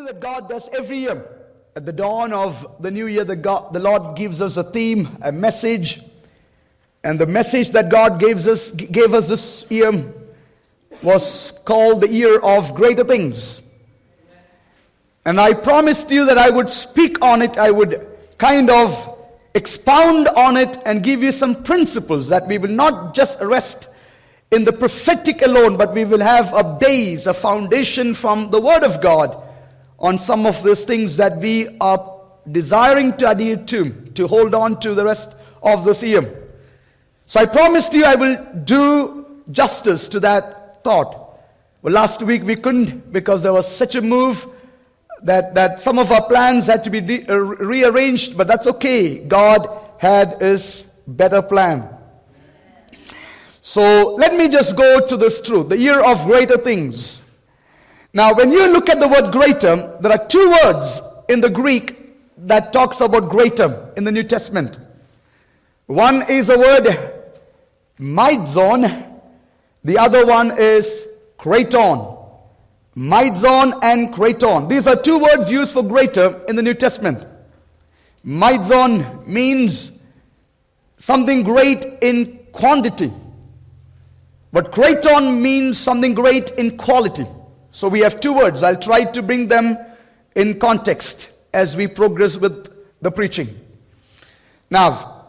something that God does every year. At the dawn of the new year, the, God, the Lord gives us a theme, a message. And the message that God gave us, gave us this year was called the year of greater things. And I promised you that I would speak on it, I would kind of expound on it and give you some principles that we will not just rest in the prophetic alone, but we will have a base, a foundation from the Word of God on some of those things that we are desiring to adhere to, to hold on to the rest of this year. So I promised you I will do justice to that thought. Well, last week we couldn't because there was such a move that, that some of our plans had to be re- uh, rearranged, but that's okay. God had his better plan. So let me just go to this truth the year of greater things. Now, when you look at the word greater, there are two words in the Greek that talks about greater in the New Testament. One is the word meizon, the other one is kraton. meizon and kraton. These are two words used for greater in the New Testament. meizon means something great in quantity. But kraton means something great in quality. So we have two words. I'll try to bring them in context as we progress with the preaching. Now,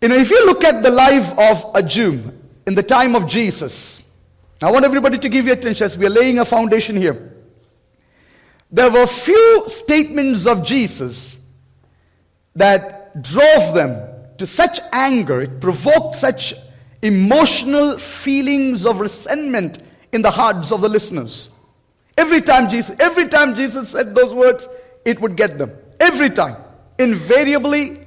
you know, if you look at the life of a Jew in the time of Jesus, I want everybody to give your attention as we are laying a foundation here. There were few statements of Jesus that drove them to such anger, it provoked such emotional feelings of resentment in the hearts of the listeners. Every time Jesus, every time Jesus said those words, it would get them. Every time. Invariably,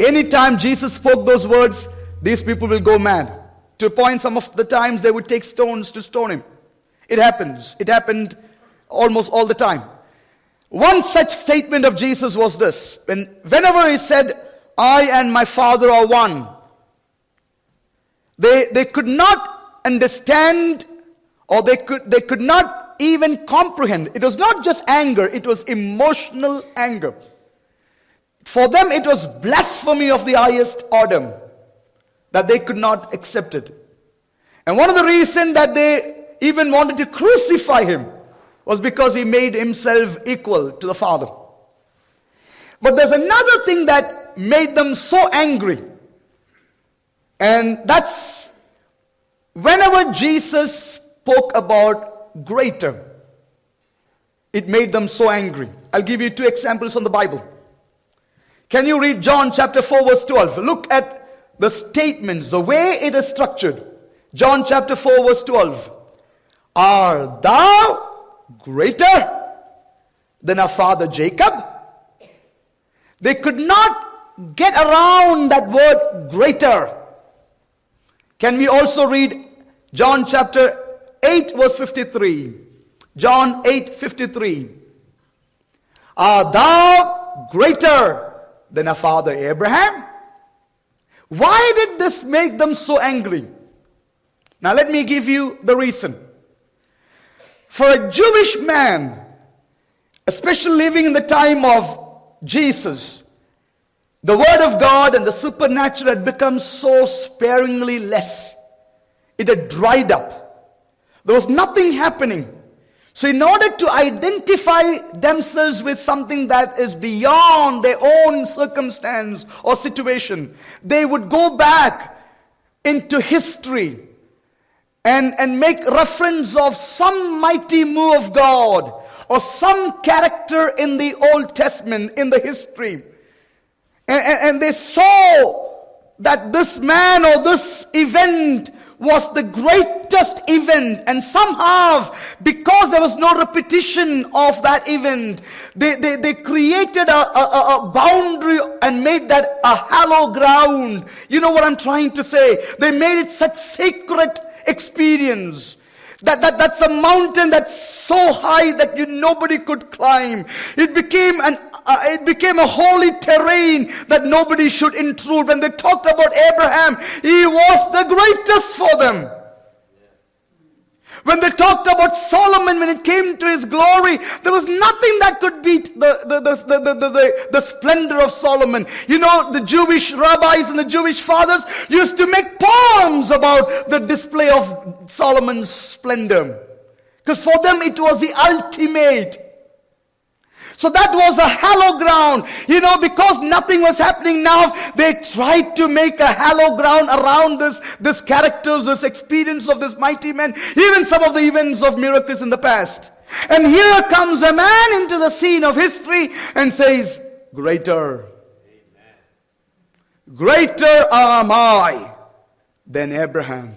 Anytime Jesus spoke those words, these people will go mad. To a point, some of the times they would take stones to stone him. It happens. It happened almost all the time. One such statement of Jesus was this when, whenever he said, I and my Father are one, they, they could not understand or they could, they could not even comprehend. It was not just anger, it was emotional anger. For them, it was blasphemy of the highest order that they could not accept it. And one of the reasons that they even wanted to crucify him was because he made himself equal to the Father. But there's another thing that made them so angry. And that's whenever Jesus spoke about greater, it made them so angry. I'll give you two examples from the Bible. Can you read John chapter 4, verse 12? Look at the statements, the way it is structured. John chapter 4, verse 12. Are thou greater than our father Jacob? They could not get around that word greater. Can we also read John chapter 8, verse 53? John 8, 53. Are thou greater than our father Abraham? Why did this make them so angry? Now, let me give you the reason. For a Jewish man, especially living in the time of Jesus, the Word of God and the supernatural had become so sparingly less. It had dried up. There was nothing happening. So, in order to identify themselves with something that is beyond their own circumstance or situation, they would go back into history and, and make reference of some mighty move of God or some character in the Old Testament, in the history. And, and, and they saw that this man or this event was the greatest event. And somehow because there was no repetition of that event they, they, they created a, a, a boundary and made that a hollow ground. You know what i'm trying to say? They made it such sacred experience that, that, that's a mountain that's so high that you nobody could climb. It became an uh, it became a holy terrain that nobody should intrude. When they talked about Abraham, he was the greatest for them. When they talked about Solomon, when it came to his glory, there was nothing that could beat the, the, the, the, the, the, the, splendor of Solomon. You know, the Jewish rabbis and the Jewish fathers used to make poems about the display of Solomon's splendor. Because for them it was the ultimate. So that was a hollow ground. You know, because nothing was happening now, they tried to make a hollow ground around this, this characters, this experience of this mighty man, even some of the events of miracles in the past. And here comes a man into the scene of history and says, Greater. Greater am I than Abraham.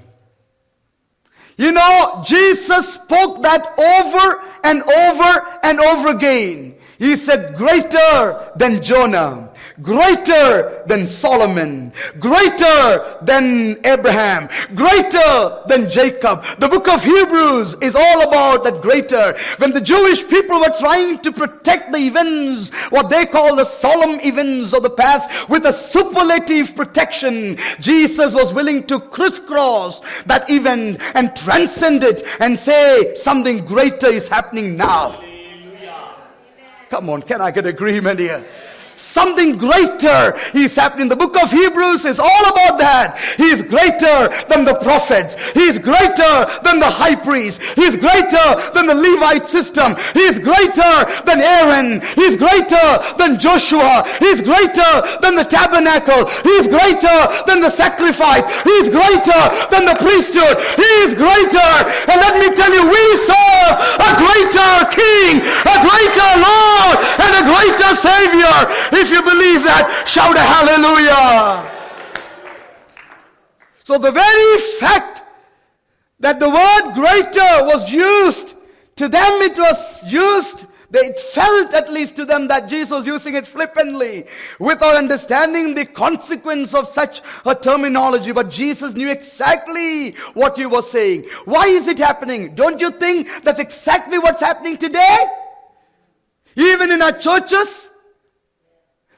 You know, Jesus spoke that over and over and over again. He said, greater than Jonah greater than Solomon, greater than Abraham, greater than Jacob. The book of Hebrews is all about that greater. When the Jewish people were trying to protect the events, what they call the solemn events of the past, with a superlative protection, Jesus was willing to crisscross that event and transcend it and say something greater is happening now. Come on, can I get agreement here? Something greater is happening. The book of Hebrews is all about that. He is greater than the prophets. He is greater than the high priest. He is greater than the Levite system. He is greater than Aaron. He is greater than Joshua. He is greater than the tabernacle. He is greater than the sacrifice. He is greater than the priesthood. He is greater. And let me tell you, we serve a greater king, a greater Lord, and a greater Savior. If you believe that, shout a hallelujah. So the very fact that the word greater was used, to them it was used they felt at least to them that Jesus was using it flippantly without understanding the consequence of such a terminology. But Jesus knew exactly what he was saying. Why is it happening? Don't you think that's exactly what's happening today? Even in our churches,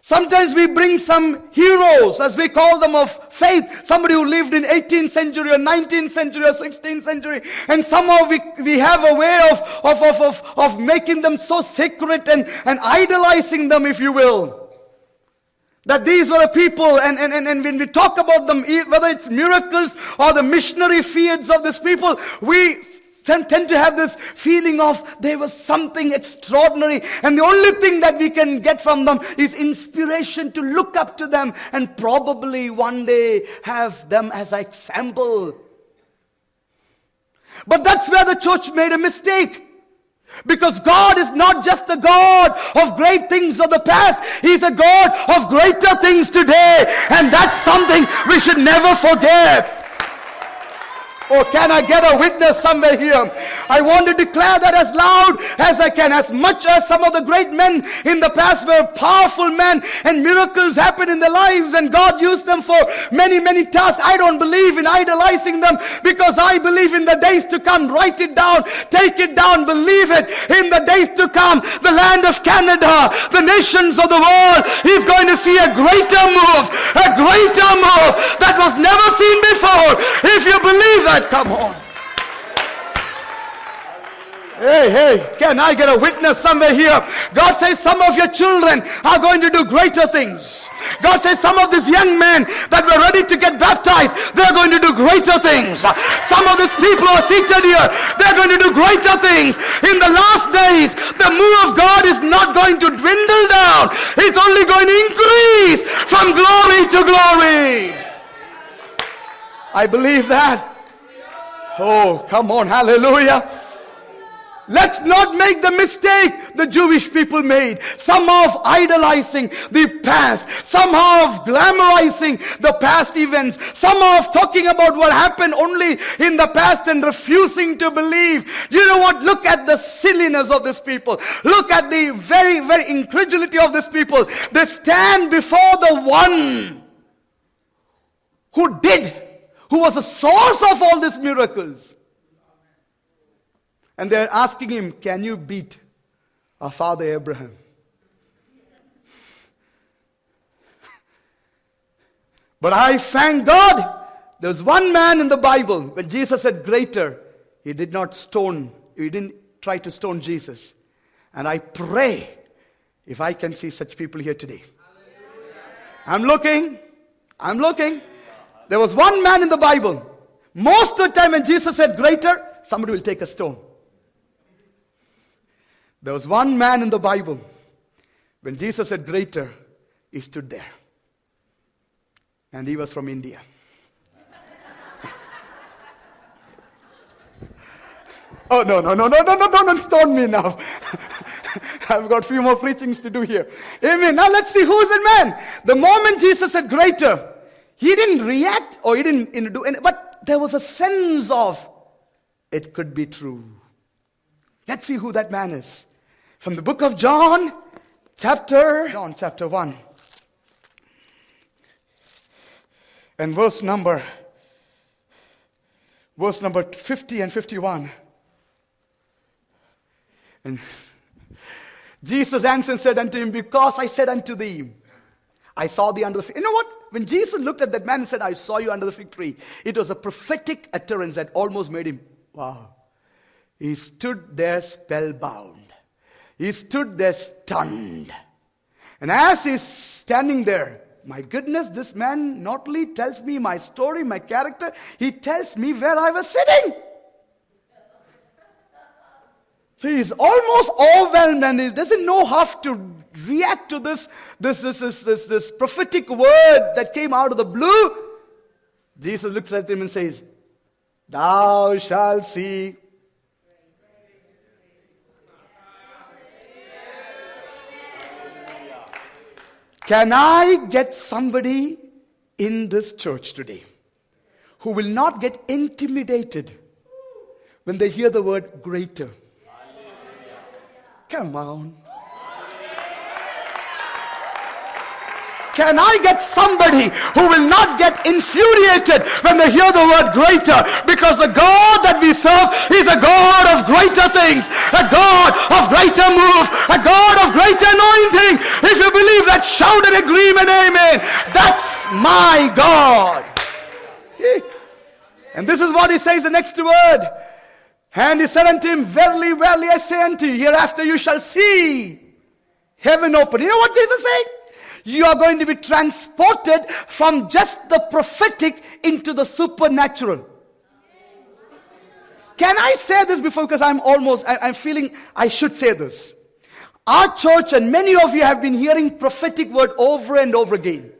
Sometimes we bring some heroes, as we call them, of faith. Somebody who lived in 18th century or 19th century or 16th century. And somehow we, we have a way of, of, of, of, of making them so sacred and, and idolizing them, if you will. That these were the people, and, and, and, and when we talk about them, whether it's miracles or the missionary feats of these people, we tend to have this feeling of there was something extraordinary and the only thing that we can get from them is inspiration to look up to them and probably one day have them as an example but that's where the church made a mistake because God is not just a God of great things of the past. He's a God of greater things today. And that's something we should never forget. Or can I get a witness somewhere here? I want to declare that as loud as I can. As much as some of the great men in the past were powerful men and miracles happened in their lives and God used them for many, many tasks. I don't believe in idolizing them because I believe in the days to come. Write it down, take it down, believe it. In the days to come, the land of Canada, the nations of the world is going to see a greater move, a greater move that was never seen before. If you believe that, Come on. Hey, hey, can I get a witness somewhere here? God says some of your children are going to do greater things. God says some of these young men that were ready to get baptized, they're going to do greater things. Some of these people are seated here, they're going to do greater things. In the last days, the move of God is not going to dwindle down. It's only going to increase from glory to glory. I believe that. Oh, come on, hallelujah. Let's not make the mistake the Jewish people made. Somehow of idolizing the past. Somehow of glamorizing the past events. Somehow of talking about what happened only in the past and refusing to believe. You know what? Look at the silliness of these people. Look at the very, very incredulity of these people. They stand before the one who did who was the source of all these miracles. And they're asking him, Can you beat our father Abraham? but I thank God. There's one man in the Bible, when Jesus said greater, he did not stone, he didn't try to stone Jesus. And I pray if I can see such people here today. I'm looking, I'm looking. There was one man in the Bible. Most of the time when Jesus said greater, somebody will take a stone. There was one man in the Bible. When Jesus said greater, he stood there. And he was from India. oh, no, no, no, no, no, no, don't stone me now. I've got a few more preachings to do here. Amen. Now let's see who's the man. The moment Jesus said greater, he didn't react or he didn't do anything, but there was a sense of it could be true. Let's see who that man is. From the book of John, chapter John chapter 1. And verse number verse number 50 and 51. And Jesus answered and said unto him, Because I said unto thee, I saw thee under the. You know what? When Jesus looked at that man and said, I saw you under the fig tree, it was a prophetic utterance that almost made him, wow. He stood there spellbound. He stood there stunned. And as he's standing there, my goodness, this man not only tells me my story, my character, he tells me where I was sitting. So he's almost overwhelmed and he doesn't know how to react to this, this, this, this, this, this prophetic word that came out of the blue. Jesus looks at him and says, Thou shalt see. Can I get somebody in this church today who will not get intimidated when they hear the word greater? Come on. Can I get somebody who will not get infuriated when they hear the word greater? Because the God that we serve is a God of greater things, a God of greater move, a God of greater anointing. If you believe that, shout an agreement, amen. That's my God. And this is what he says the next word. And he said unto him, Verily, verily, I say unto you, hereafter you shall see heaven open. You know what Jesus said? You are going to be transported from just the prophetic into the supernatural. Can I say this before? Because I'm almost, I, am feeling I should say this. Our church and many of you have been hearing prophetic word over and over again.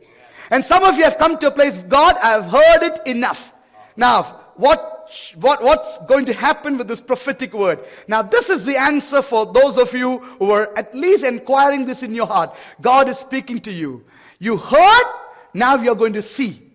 And some of you have come to a place, God, I have heard it enough. Now, what what, what's going to happen with this prophetic word. Now, this is the answer for those of you who are at least inquiring this in your heart. God is speaking to you. You heard, now you're going to see.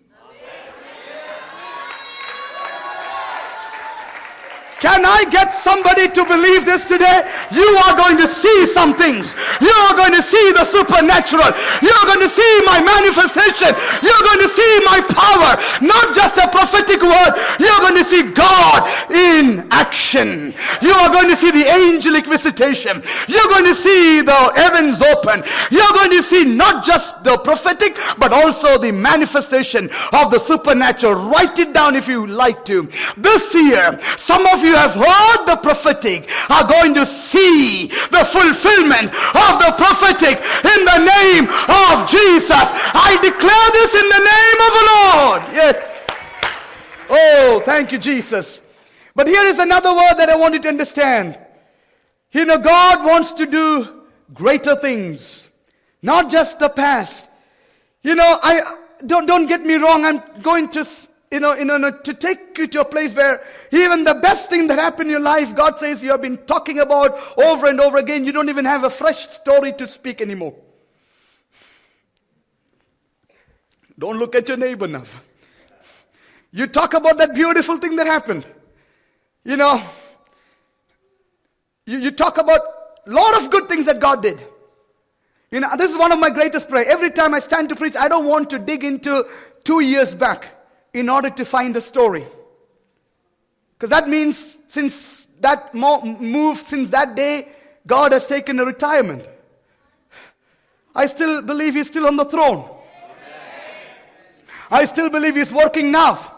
Can I get somebody to believe this today? You are going to see some things. You are going to see the supernatural. You're going to see my manifestation. You're going to see my power. Not just a prophetic word. You're going to see God in action. You are going to see the angelic visitation. You're going to see the heavens open. You're going to see not just the prophetic, but also the manifestation of the supernatural. Write it down if you like to. This year, some of you have heard the prophetic are going to see the fulfillment of the prophetic in the name of Jesus. I declare this in the name of the Lord. Yeah. Oh, thank you, Jesus. But here is another word that I want you to understand. You know, God wants to do greater things, not just the past. You know, I don't don't get me wrong. I'm going to you know, you know, to take you to a place where even the best thing that happened in your life, God says you have been talking about over and over again, you don't even have a fresh story to speak anymore. Don't look at your neighbor now. You talk about that beautiful thing that happened. You know, you, you talk about a lot of good things that God did. You know, this is one of my greatest prayer. Every time I stand to preach, I don't want to dig into two years back in order to find the story. Because that means since that move, since that day, God has taken a retirement. I still believe He's still on the throne. I still believe He's working now.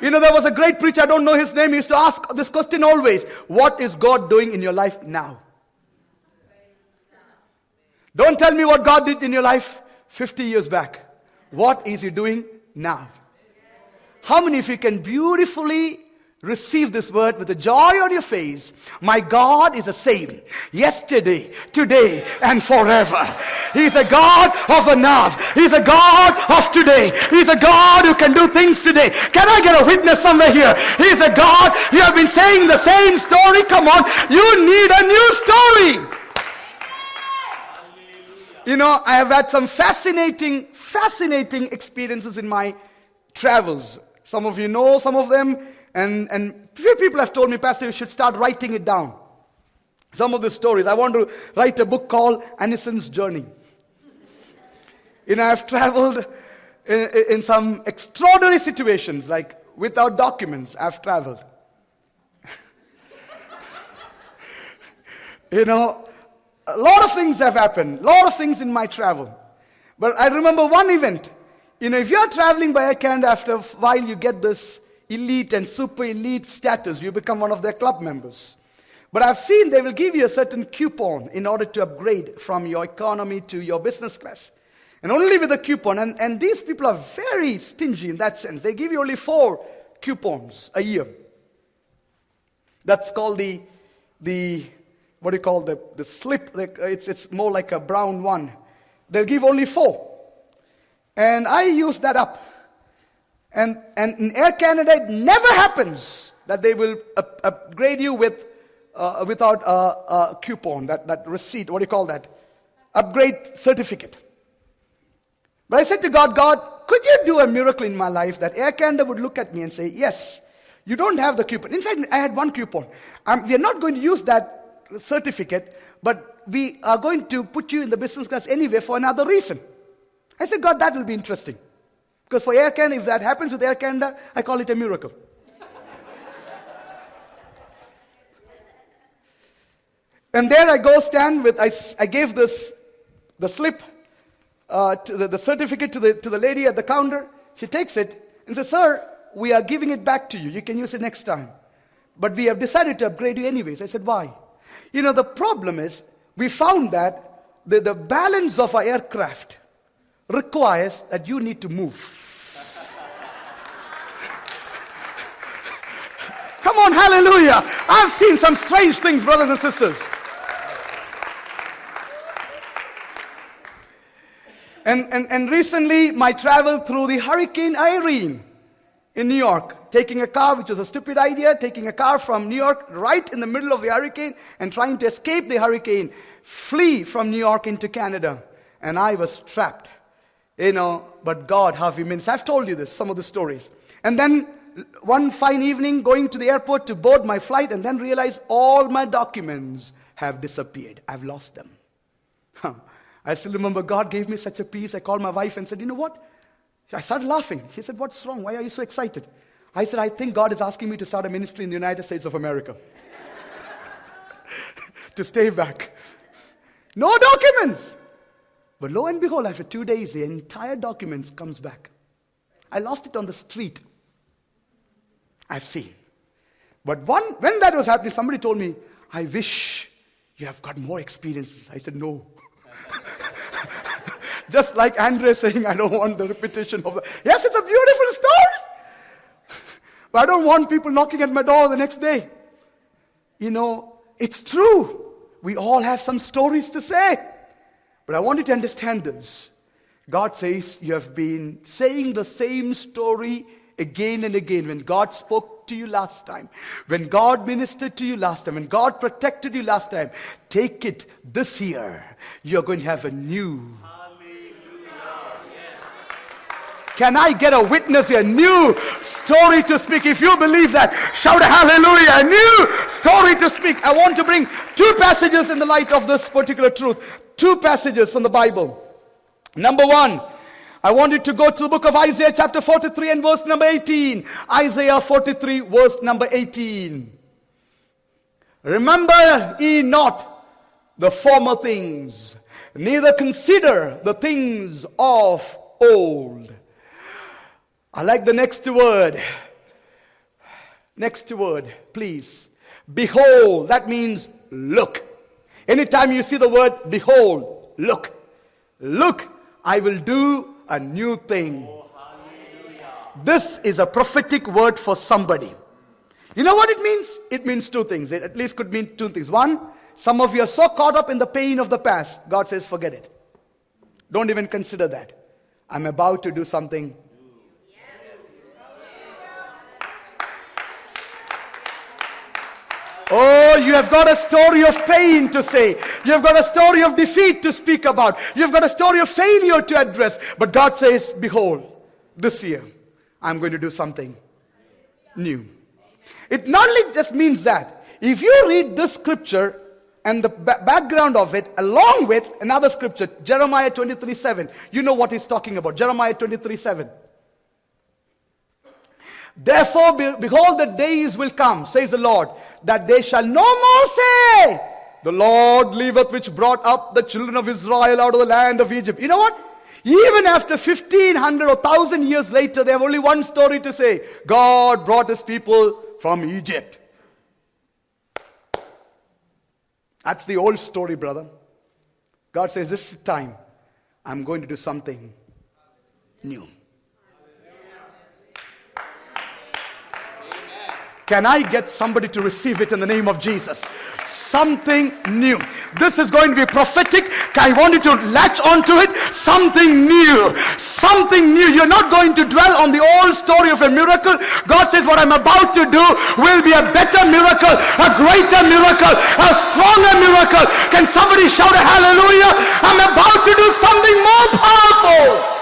You know, there was a great preacher, I don't know his name, he used to ask this question always What is God doing in your life now? Don't tell me what God did in your life 50 years back. What is He doing now? How many of you can beautifully receive this word with a joy on your face? My God is the same yesterday, today, and forever. He's a God of the now. He's a God of today. He's a God who can do things today. Can I get a witness somewhere here? He's a God. You have been saying the same story. Come on. You need a new story. You know, I have had some fascinating, fascinating experiences in my travels. Some of you know some of them, and, and few people have told me, Pastor, you should start writing it down. Some of the stories. I want to write a book called Anison's Journey. You know, I've traveled in, in some extraordinary situations, like without documents, I've traveled. you know, a lot of things have happened, a lot of things in my travel. But I remember one event. You know, if you're traveling by Air Canada, after a while you get this elite and super elite status. You become one of their club members. But I've seen they will give you a certain coupon in order to upgrade from your economy to your business class. And only with a coupon. And, and these people are very stingy in that sense. They give you only four coupons a year. That's called the, the what do you call the, the slip? It's, it's more like a brown one. They'll give only four. And I use that up. And, and Air Canada, it never happens that they will up, upgrade you with, uh, without a, a, coupon, that, that receipt, what do you call that? Upgrade certificate. But I said to God, God, could you do a miracle in my life that Air Canada would look at me and say, Yes, you don't have the coupon. In fact, I had one coupon. Um, we are not going to use that certificate, but we are going to put you in the business class anyway for another reason. I said, God, that will be interesting. Because for Air Canada, if that happens with Air Canada, I call it a miracle. and there I go stand with, I, I gave this, the slip, uh, to the, the certificate to the, to the lady at the counter. She takes it and says, Sir, we are giving it back to you. You can use it next time. But we have decided to upgrade you anyways. I said, Why? You know, the problem is we found that the, the balance of our aircraft requires that you need to move. Come on, hallelujah. I've seen some strange things, brothers and sisters. And, and, and recently, my travel through the Hurricane Irene in New York, taking a car, which was a stupid idea, taking a car from New York right in the middle of the hurricane and trying to escape the hurricane, flee from New York into Canada. And I was trapped. You know, but God, how He means. I've told you this, some of the stories. And then one fine evening, going to the airport to board my flight, and then realize all my documents have disappeared. I've lost them. I still remember God gave me such a peace. I called my wife and said, You know what? I started laughing. She said, What's wrong? Why are you so excited? I said, I think God is asking me to start a ministry in the United States of America. to stay back. No documents. But lo and behold, after two days, the entire documents comes back. I lost it on the street. I've seen. But one, when that was happening, somebody told me, I wish you have got more experiences. I said, no. Just like Andre saying, I don't want the repetition of that. Yes, it's a beautiful story. but I don't want people knocking at my door the next day. You know, it's true. We all have some stories to say. But I want you to understand this. God says you have been saying the same story again and again. When God spoke to you last time, when God ministered to you last time, when God protected you last time, take it this year. You're going to have a new can I get a witness here? New story to speak. If you believe that, shout hallelujah. A new story to speak. I want to bring two passages in the light of this particular truth. Two passages from the Bible. Number one, I want you to go to the book of Isaiah, chapter 43, and verse number 18. Isaiah 43, verse number 18. Remember ye not the former things, neither consider the things of old. I like the next word. Next word, please. Behold, that means look. Anytime you see the word behold, look. Look, I will do a new thing. This is a prophetic word for somebody. You know what it means? It means two things. It at least could mean two things. One, some of you are so caught up in the pain of the past, God says, forget it. Don't even consider that. I'm about to do something Oh, you have got a story of pain to say. You have got a story of defeat to speak about. You have got a story of failure to address. But God says, Behold, this year I'm going to do something new. It not only just means that. If you read this scripture and the background of it along with another scripture, Jeremiah 23 7, you know what he's talking about. Jeremiah 23 7. Therefore, behold, the days will come, says the Lord, that they shall no more say, The Lord liveth, which brought up the children of Israel out of the land of Egypt. You know what? Even after 1500 or 1000 years later, they have only one story to say God brought his people from Egypt. That's the old story, brother. God says, This time, I'm going to do something new. Can I get somebody to receive it in the name of Jesus? Something new. This is going to be prophetic. I want you to latch onto it. Something new. Something new. You're not going to dwell on the old story of a miracle. God says, What I'm about to do will be a better miracle, a greater miracle, a stronger miracle. Can somebody shout a hallelujah? I'm about to do something more powerful.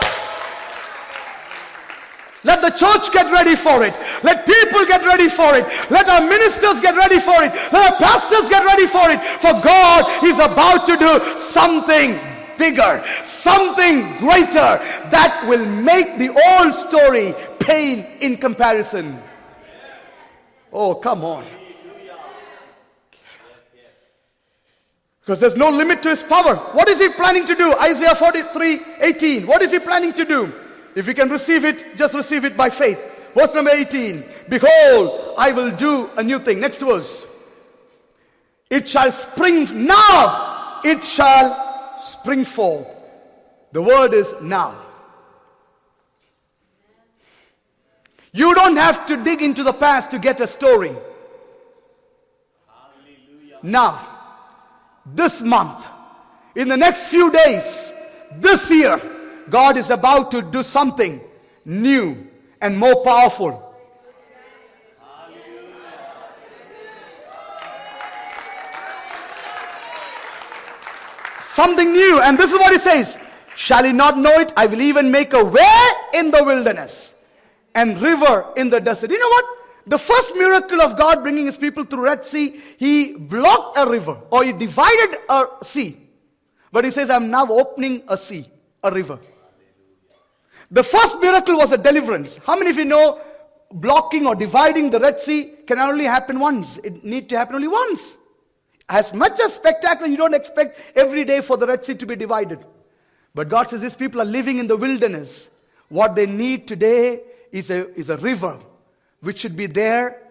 Let the church get ready for it. Let people get ready for it. Let our ministers get ready for it. Let our pastors get ready for it. For God is about to do something bigger, something greater that will make the old story pale in comparison. Oh, come on. Because there's no limit to his power. What is he planning to do? Isaiah 43 18. What is he planning to do? If you can receive it, just receive it by faith. Verse number 18 Behold, I will do a new thing. Next verse. It shall spring now, it shall spring forth. The word is now. You don't have to dig into the past to get a story. Hallelujah. Now, this month, in the next few days, this year, God is about to do something new and more powerful. Something new. And this is what he says Shall he not know it? I will even make a way in the wilderness and river in the desert. You know what? The first miracle of God bringing his people through Red Sea, he blocked a river or he divided a sea. But he says, I'm now opening a sea, a river. The first miracle was a deliverance. How many of you know blocking or dividing the Red Sea can only happen once? It need to happen only once. As much as spectacular, you don't expect every day for the Red Sea to be divided. But God says these people are living in the wilderness. What they need today is a, is a river which should be there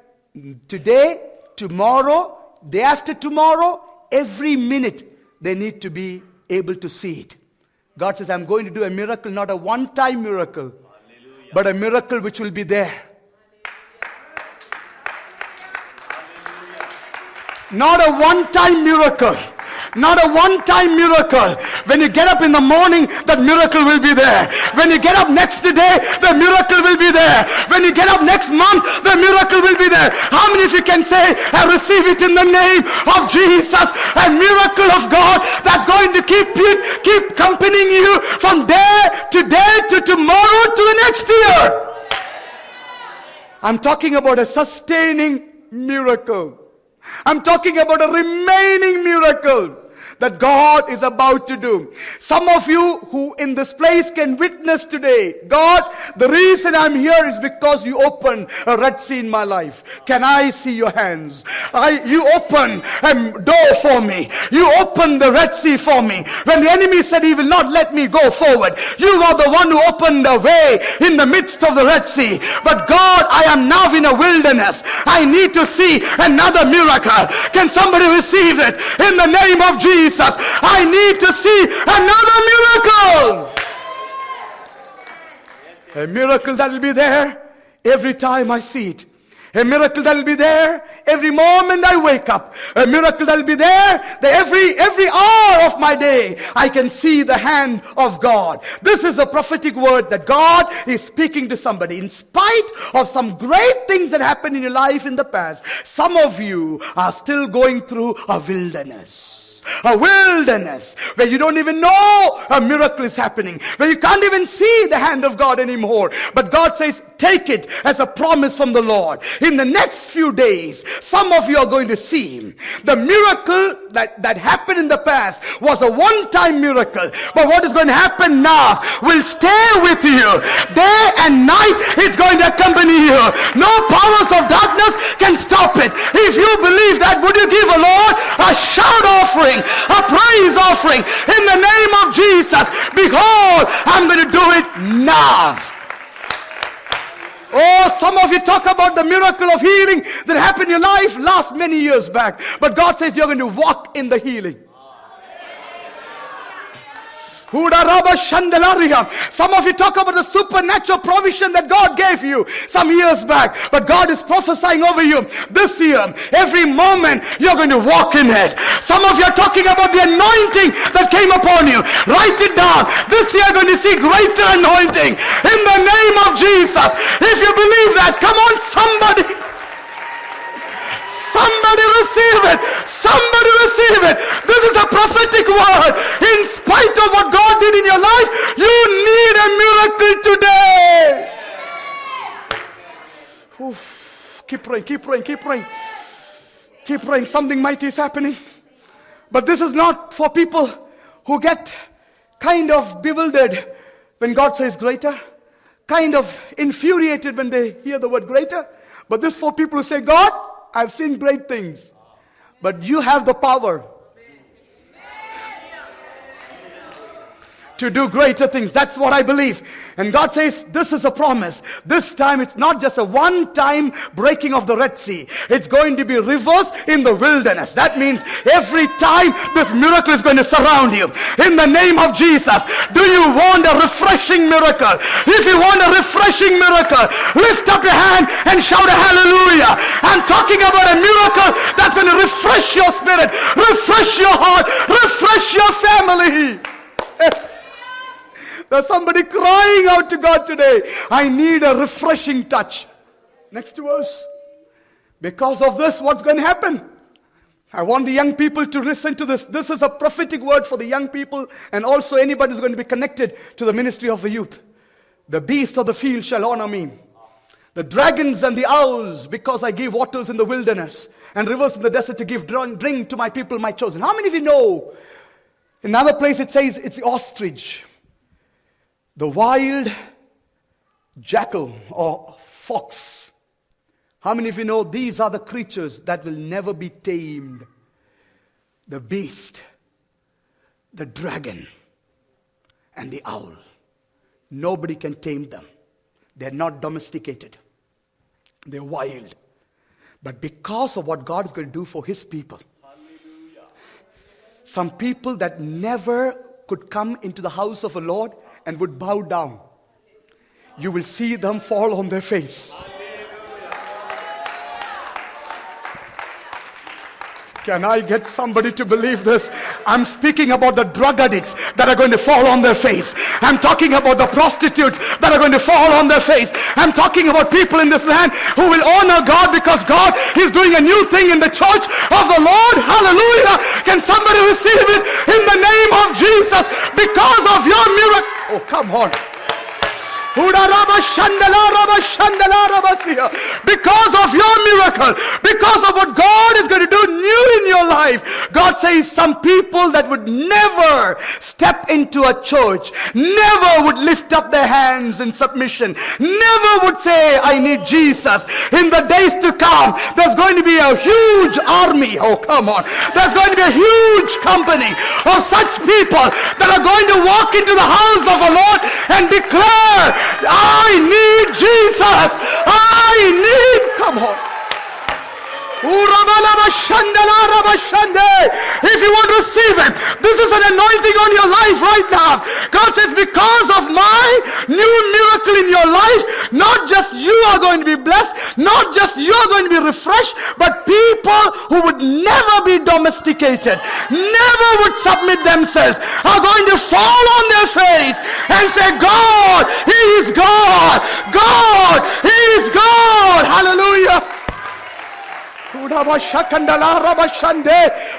today, tomorrow, day after tomorrow, every minute. They need to be able to see it. God says, I'm going to do a miracle, not a one time miracle, Hallelujah. but a miracle which will be there. Not a one time miracle not a one-time miracle. When you get up in the morning, that miracle will be there. When you get up next day, the miracle will be there. When you get up next month, the miracle will be there. How many of you can say, I receive it in the name of Jesus? A miracle of God that's going to keep you, keep accompanying you from day to day to tomorrow to the next year. I'm talking about a sustaining miracle. I'm talking about a remaining miracle. That God is about to do. Some of you who in this place can witness today, God, the reason I'm here is because you opened a Red Sea in my life. Can I see your hands? I, you open a door for me. You open the Red Sea for me. When the enemy said he will not let me go forward, you are the one who opened the way in the midst of the Red Sea. But God, I am now in a wilderness. I need to see another miracle. Can somebody receive it in the name of Jesus? I need to see another miracle. A miracle that will be there every time I see it. A miracle that will be there every moment I wake up. A miracle that will be there that every, every hour of my day I can see the hand of God. This is a prophetic word that God is speaking to somebody. In spite of some great things that happened in your life in the past, some of you are still going through a wilderness a wilderness where you don't even know a miracle is happening, where you can't even see the hand of God anymore. But God says, take it as a promise from the Lord. In the next few days, some of you are going to see him. the miracle that, that happened in the past was a one-time miracle. But what is going to happen now will stay with you. Day and night, it's going to accompany you. No powers of darkness can stop it. If you believe that, would you give a Lord a shout offering? Offering, a praise offering in the name of Jesus. Behold, I'm going to do it now. Oh, some of you talk about the miracle of healing that happened in your life last many years back. But God says you're going to walk in the healing. Some of you talk about the supernatural provision that God gave you some years back, but God is prophesying over you this year. Every moment you're going to walk in it. Some of you are talking about the anointing that came upon you. Write it down. This year you're going to see greater anointing in the name of Jesus. If you believe that, come on, somebody. Somebody receive it. Somebody receive it. This is a prophetic word. In spite of what God did in your life, you need a miracle today. Oof. Keep praying, keep praying, keep praying. Keep praying. Something mighty is happening. But this is not for people who get kind of bewildered when God says greater, kind of infuriated when they hear the word greater. But this for people who say, God, I've seen great things. But you have the power to do greater things. That's what I believe. And God says, this is a promise. This time it's not just a one time breaking of the Red Sea. It's going to be rivers in the wilderness. That means every time this miracle is going to surround you. In the name of Jesus. Do you want a refreshing miracle? If you want a refreshing miracle, lift up your hand and shout a hallelujah. I'm talking about a miracle that's going to refresh your spirit, refresh your heart, refresh your family. There's somebody crying out to God today. I need a refreshing touch. Next to us. Because of this, what's going to happen? I want the young people to listen to this. This is a prophetic word for the young people and also anybody who's going to be connected to the ministry of the youth. The beast of the field shall honor me. The dragons and the owls, because I give waters in the wilderness and rivers in the desert to give drink to my people, my chosen. How many of you know? In another place it says it's the ostrich. The wild jackal or fox. How many of you know these are the creatures that will never be tamed? The beast, the dragon, and the owl. Nobody can tame them. They're not domesticated, they're wild. But because of what God is going to do for His people, some people that never could come into the house of the Lord and would bow down, you will see them fall on their face. Can I get somebody to believe this? I'm speaking about the drug addicts that are going to fall on their face. I'm talking about the prostitutes that are going to fall on their face. I'm talking about people in this land who will honor God because God is doing a new thing in the church of the Lord. Hallelujah. Can somebody receive it in the name of Jesus because of your miracle? Oh, come on. Because of your miracle, because of what God is going to do new in your life, God says some people that would never step into a church, never would lift up their hands in submission, never would say, I need Jesus. In the days to come, there's going to be a huge army. Oh, come on. There's going to be a huge company of such people that are going to walk into the house of the Lord and declare, I need Jesus. I need, come on. If you receive it, this is an anointing on your life right now. God says, because of my new miracle in your life, not just you are going to be blessed, not just you are going to be refreshed, but people who would never be domesticated, never would submit themselves, are going to fall on their face and say, God, He is God. God, He is God. Hallelujah.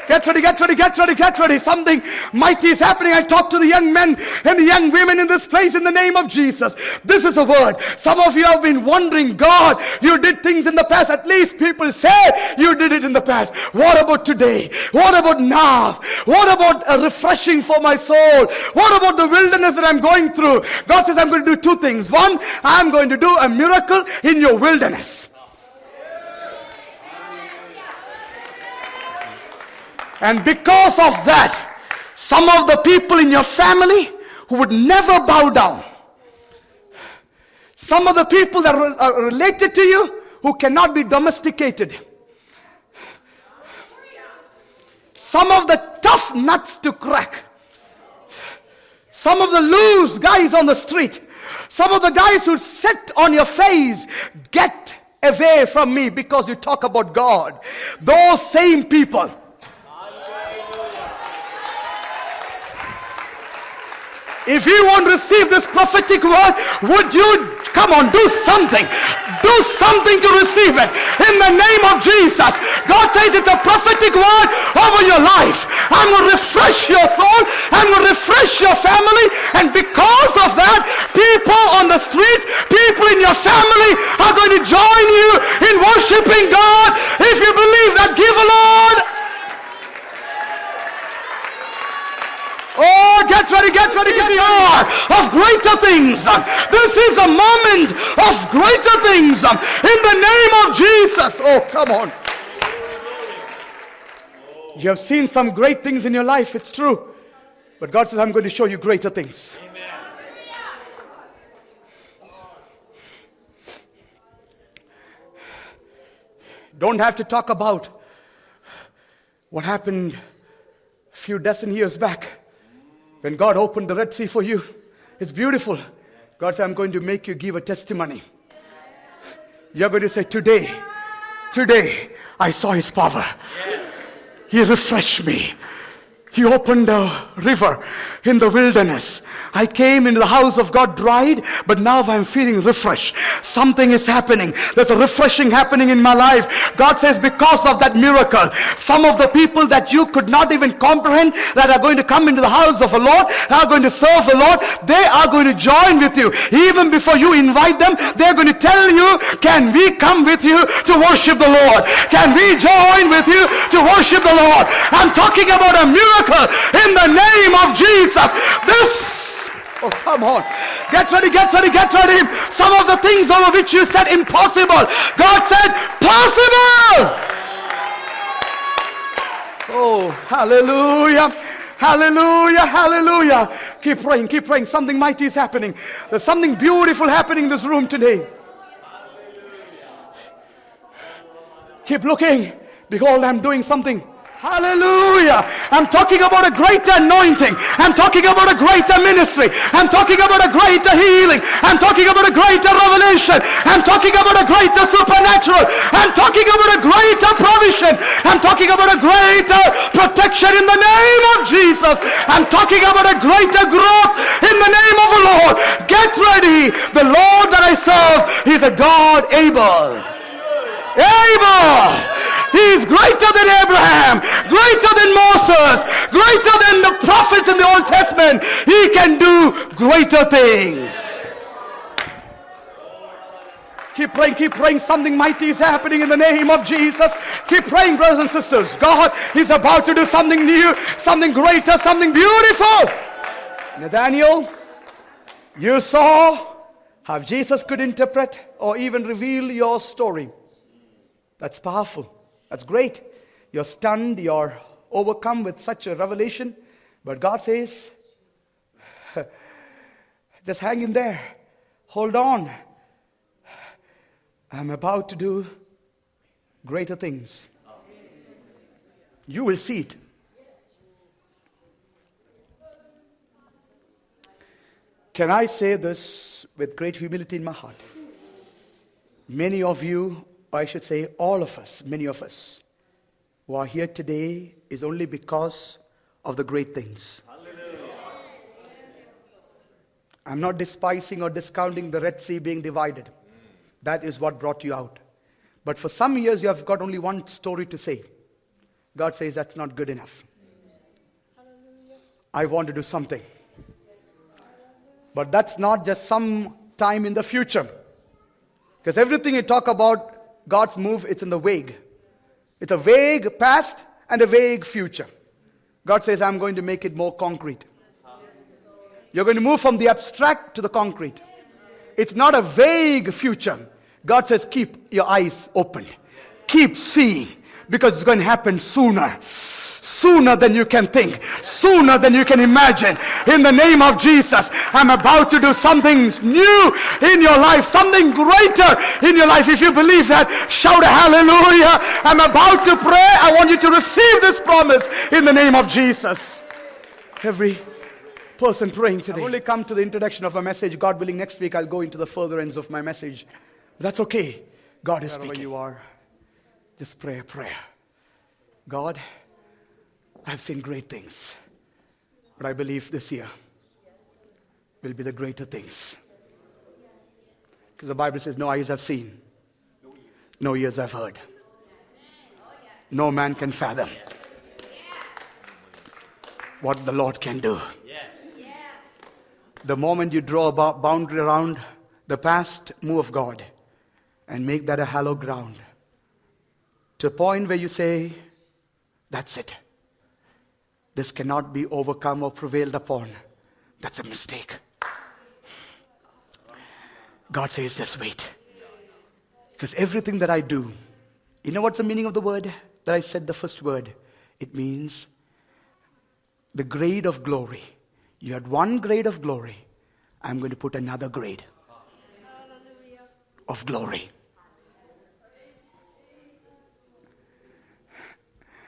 Get ready, get ready, get ready, get ready. Something mighty is happening. I talk to the young men and the young women in this place in the name of Jesus. This is a word. Some of you have been wondering, God, you did things in the past. At least people say you did it in the past. What about today? What about now? What about a refreshing for my soul? What about the wilderness that I'm going through? God says, I'm going to do two things. One, I'm going to do a miracle in your wilderness. And because of that, some of the people in your family who would never bow down, some of the people that are related to you who cannot be domesticated, some of the tough nuts to crack, some of the loose guys on the street, some of the guys who sit on your face, get away from me because you talk about God. Those same people If you want to receive this prophetic word, would you come on, do something? Do something to receive it in the name of Jesus. God says it's a prophetic word over your life. I'm going to refresh your soul. I'm going to refresh your family. And because of that, people on the streets, people in your family are going to join you in worshiping God. If you believe that, give a Lord Oh, get ready, get ready, get the hour of greater things. This is a moment of greater things in the name of Jesus. Oh, come on. You have seen some great things in your life, it's true. But God says, I'm going to show you greater things. Amen. Don't have to talk about what happened a few dozen years back when God opened the Red Sea for you, it's beautiful. God said, I'm going to make you give a testimony. You're going to say, Today, today, I saw his power. He refreshed me. He opened a river in the wilderness. I came into the house of God dried, but now I'm feeling refreshed. Something is happening. There's a refreshing happening in my life. God says, because of that miracle, some of the people that you could not even comprehend that are going to come into the house of the Lord, are going to serve the Lord, they are going to join with you. Even before you invite them, they're going to tell you, can we come with you to worship the Lord? Can we join with you to worship the Lord? I'm talking about a miracle in the name of Jesus. This Oh, come on. Get ready, get ready, get ready. Some of the things over which you said impossible, God said possible. Oh, hallelujah. Hallelujah, hallelujah. Keep praying, keep praying. Something mighty is happening. There's something beautiful happening in this room today. Keep looking. Behold, I'm doing something Hallelujah. I'm talking about a greater anointing. I'm talking about a greater ministry. I'm talking about a greater healing. I'm talking about a greater revelation. I'm talking about a greater supernatural. I'm talking about a greater provision. I'm talking about a greater protection in the name of Jesus. I'm talking about a greater growth in the name of the Lord. Get ready. The Lord that I serve is a God able. Able he is greater than Abraham, greater than Moses, greater than the prophets in the Old Testament. He can do greater things. Keep praying, keep praying. Something mighty is happening in the name of Jesus. Keep praying, brothers and sisters. God is about to do something new, something greater, something beautiful. Nathaniel, you saw how Jesus could interpret or even reveal your story. That's powerful. That's great. You're stunned, you're overcome with such a revelation. But God says, just hang in there. Hold on. I'm about to do greater things. You will see it. Can I say this with great humility in my heart? Many of you, or I should say all of us, many of us, who are here today is only because of the great things. I'm not despising or discounting the Red Sea being divided. That is what brought you out. But for some years, you have got only one story to say. God says that's not good enough. I want to do something. But that's not just some time in the future. Because everything you talk about God's move, it's in the vague. It's a vague past and a vague future. God says, I'm going to make it more concrete. You're going to move from the abstract to the concrete. It's not a vague future. God says, keep your eyes open. Keep seeing because it's going to happen sooner. Sooner than you can think, sooner than you can imagine. In the name of Jesus, I'm about to do something new in your life, something greater in your life. If you believe that, shout a hallelujah. I'm about to pray. I want you to receive this promise in the name of Jesus. Every person praying today. I've only come to the introduction of a message. God willing, next week I'll go into the further ends of my message. That's okay. God is Wherever speaking. you are, just pray a prayer. God, I've seen great things, but I believe this year will be the greater things. Because the Bible says, No eyes have seen, no ears have heard, no man can fathom what the Lord can do. The moment you draw a boundary around the past move of God, and make that a hallowed ground to a point where you say, That's it. This cannot be overcome or prevailed upon. That's a mistake. God says, Just wait. Because everything that I do, you know what's the meaning of the word that I said the first word? It means the grade of glory. You had one grade of glory, I'm going to put another grade of glory.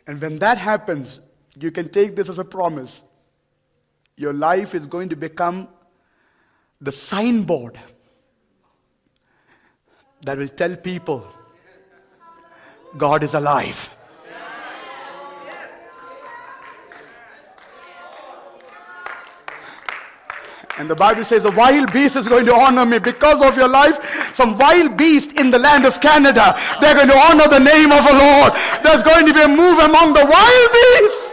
And when that happens, you can take this as a promise. Your life is going to become the signboard that will tell people God is alive. And the Bible says a wild beast is going to honor me because of your life. Some wild beast in the land of Canada, they're going to honor the name of the Lord. There's going to be a move among the wild beasts.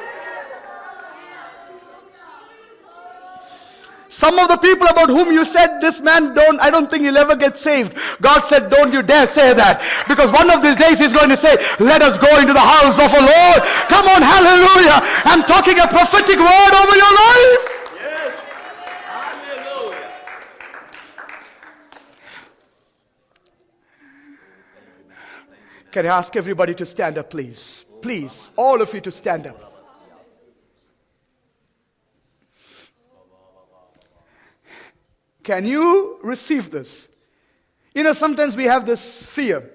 Some of the people about whom you said this man don't, I don't think he'll ever get saved. God said, don't you dare say that. Because one of these days he's going to say, let us go into the house of the Lord. Come on, hallelujah. I'm talking a prophetic word over your life. Yes. Hallelujah. Can I ask everybody to stand up, please? Please, all of you to stand up. Can you receive this? You know, sometimes we have this fear.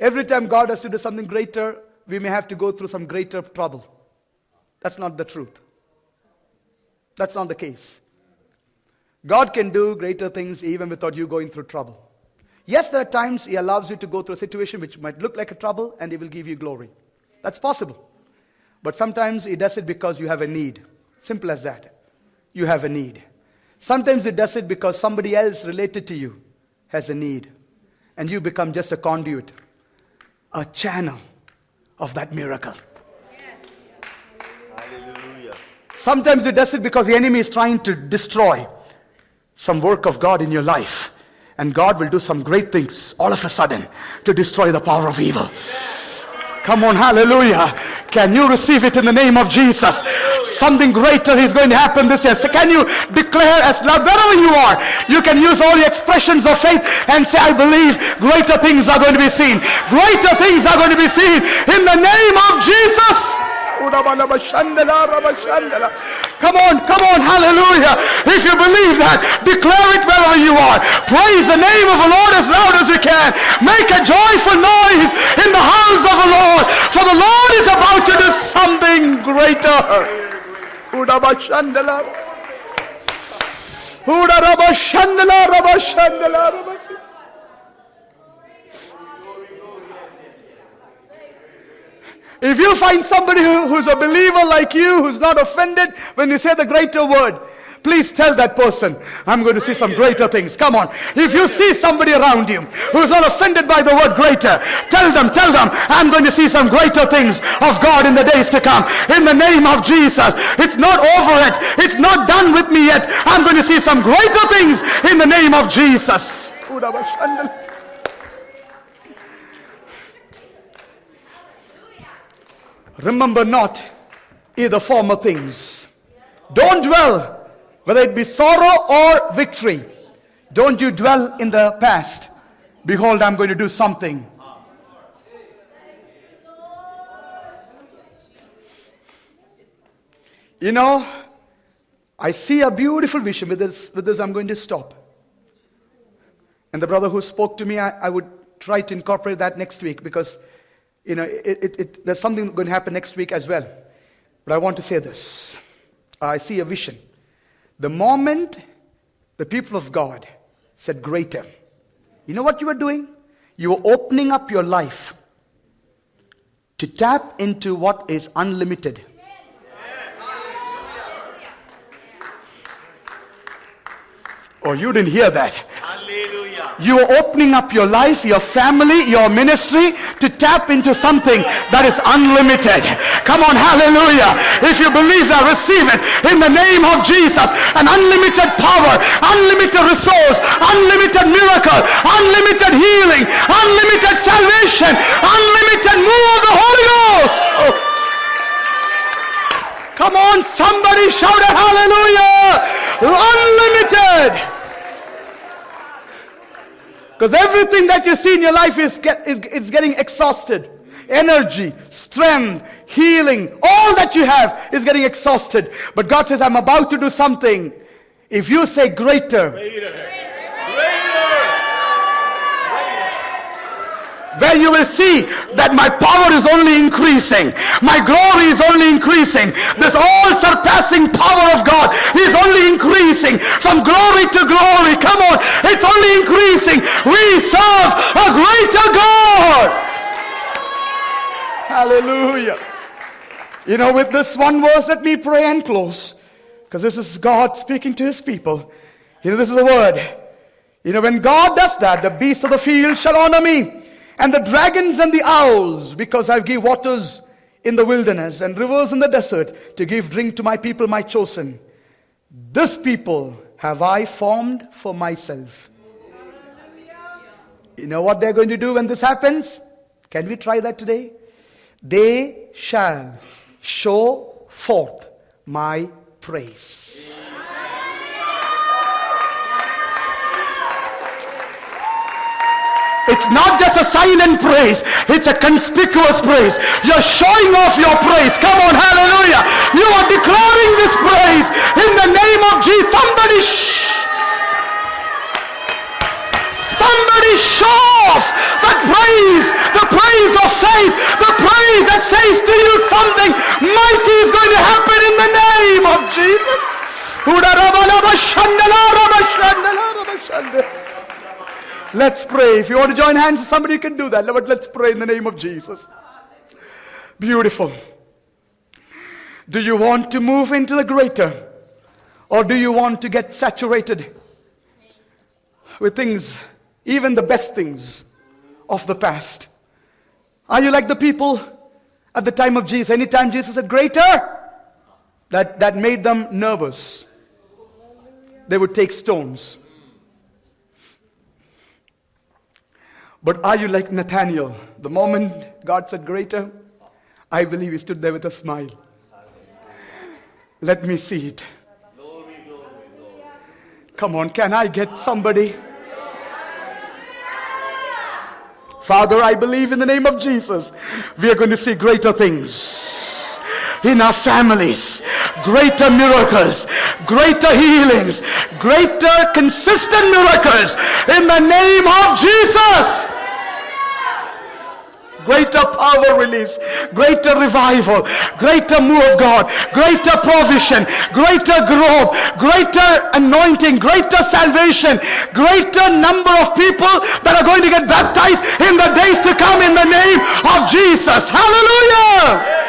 Every time God has to do something greater, we may have to go through some greater trouble. That's not the truth. That's not the case. God can do greater things even without you going through trouble. Yes, there are times He allows you to go through a situation which might look like a trouble and He will give you glory. That's possible. But sometimes He does it because you have a need. Simple as that. You have a need. Sometimes it does it because somebody else related to you has a need. And you become just a conduit, a channel of that miracle. Hallelujah. Sometimes it does it because the enemy is trying to destroy some work of God in your life. And God will do some great things all of a sudden to destroy the power of evil. Come on, hallelujah. Can you receive it in the name of Jesus? Something greater is going to happen this year. So can you declare as loud wherever you are? You can use all your expressions of faith and say, I believe greater things are going to be seen. Greater things are going to be seen in the name of Jesus. Come on, come on, hallelujah. If you believe that, declare it wherever you are. Praise the name of the Lord as loud as you can. Make a joyful noise in the house of the Lord, for the Lord is about to do something greater. If you find somebody who, who's a believer like you, who's not offended when you say the greater word, please tell that person, I'm going to see some greater things. Come on. If you see somebody around you who's not offended by the word greater, tell them, tell them, I'm going to see some greater things of God in the days to come. In the name of Jesus. It's not over yet. It's not done with me yet. I'm going to see some greater things in the name of Jesus. Remember not either former things. Don't dwell, whether it be sorrow or victory. Don't you dwell in the past. Behold, I'm going to do something. You know, I see a beautiful vision. With this, with this I'm going to stop. And the brother who spoke to me, I, I would try to incorporate that next week because you know, it, it, it, there's something going to happen next week as well. But I want to say this I see a vision. The moment the people of God said, Greater, you know what you were doing? You were opening up your life to tap into what is unlimited. Oh, you didn't hear that. You are opening up your life, your family, your ministry to tap into something that is unlimited. Come on, hallelujah. If you believe that, receive it in the name of Jesus. An unlimited power, unlimited resource, unlimited miracle, unlimited healing, unlimited salvation, unlimited move of the Holy Ghost. Oh. Come on, somebody shout a hallelujah. Unlimited. Because everything that you see in your life is, get, is, is getting exhausted. Energy, strength, healing, all that you have is getting exhausted. But God says, I'm about to do something. If you say greater, greater, greater where you will see that my power is only increasing. My glory is only increasing. This all surpassing power of God is only increasing from glory to glory. Come on, it's only increasing. We serve a greater God. Hallelujah. You know, with this one verse, let me pray and close. Because this is God speaking to his people. You know, this is the word. You know, when God does that, the beasts of the field shall honor me and the dragons and the owls, because I give waters in the wilderness and rivers in the desert to give drink to my people, my chosen. This people have I formed for myself. You know what they're going to do when this happens? Can we try that today? They shall show forth my praise. It's not just a silent praise, it's a conspicuous praise. You're showing off your praise. Come on, hallelujah. You are declaring this praise in the name of Jesus. Somebody shh. Somebody show off that praise, the praise of faith, the praise that says to you something mighty is going to happen in the name of Jesus. Let's pray. If you want to join hands, somebody can do that. But let's pray in the name of Jesus. Beautiful. Do you want to move into the greater? Or do you want to get saturated with things, even the best things of the past? Are you like the people at the time of Jesus? Anytime Jesus said greater, that, that made them nervous. They would take stones But are you like Nathaniel? The moment God said greater, I believe he stood there with a smile. Let me see it. Come on, can I get somebody? Father, I believe in the name of Jesus, we are going to see greater things in our families, greater miracles, greater healings, greater consistent miracles in the name of Jesus greater power release, greater revival, greater move of God, greater provision, greater growth, greater anointing, greater salvation, greater number of people that are going to get baptized in the days to come in the name of Jesus. Hallelujah!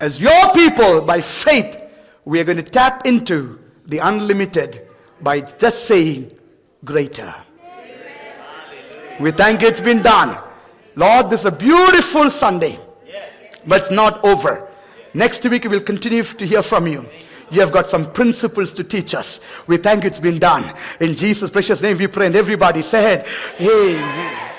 As your people, by faith, we are going to tap into the unlimited by just saying greater. We thank it's been done. Lord, this is a beautiful Sunday, but it's not over. Next week we will continue to hear from you. You have got some principles to teach us. We thank it's been done. In Jesus' precious name we pray and everybody said, Amen.